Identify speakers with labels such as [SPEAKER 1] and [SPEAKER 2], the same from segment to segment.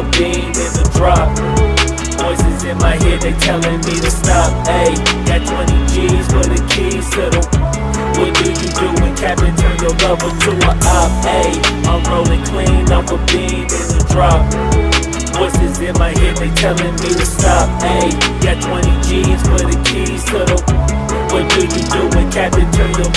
[SPEAKER 1] a bean in the drop. Voices in my head, they telling me to stop. Ayy, got 20 G's for the keys to the. What do you do when Captain turn your lover to a op? Ayy, I'm rolling clean off a bean in the drop. Voices in my head, they telling me to stop. Ayy, got 20 G's for the keys to the. What do you do when Captain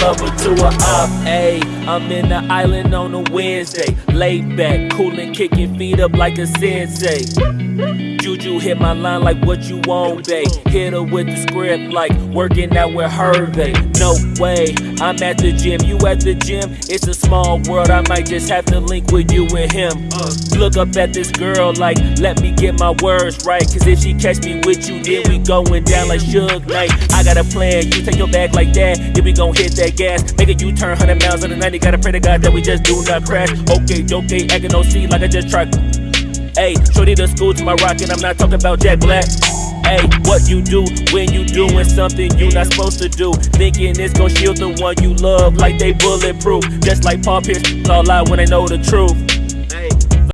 [SPEAKER 1] lover to a op? Ayy, I'm in the island on a Wednesday. Laid back, coolin', kicking feet up like a sensei. Juju hit my line like what you want, babe. Hit her with the script like working out with Hervey. No way, I'm at the gym, you at the gym. It's a small world, I might just have to link with you and him. Look up at this girl like, let me get my words right. Cause if she catch me with you, then we going down like Suge Knight. I got a plan, you take your bag like that, then we gon' hit that gas. Make a U turn 100 miles on the 90, gotta pray to God that we just do not crash. Okay, okay, acting no see like I just tried. Ayy, shorty the school to my rocket, I'm not talking about Jack Black. Ayy, what you do when you doing something you not supposed to do? Thinking it's gon' shield the one you love like they bulletproof. Just like Paul Pierce, all out when they know the truth.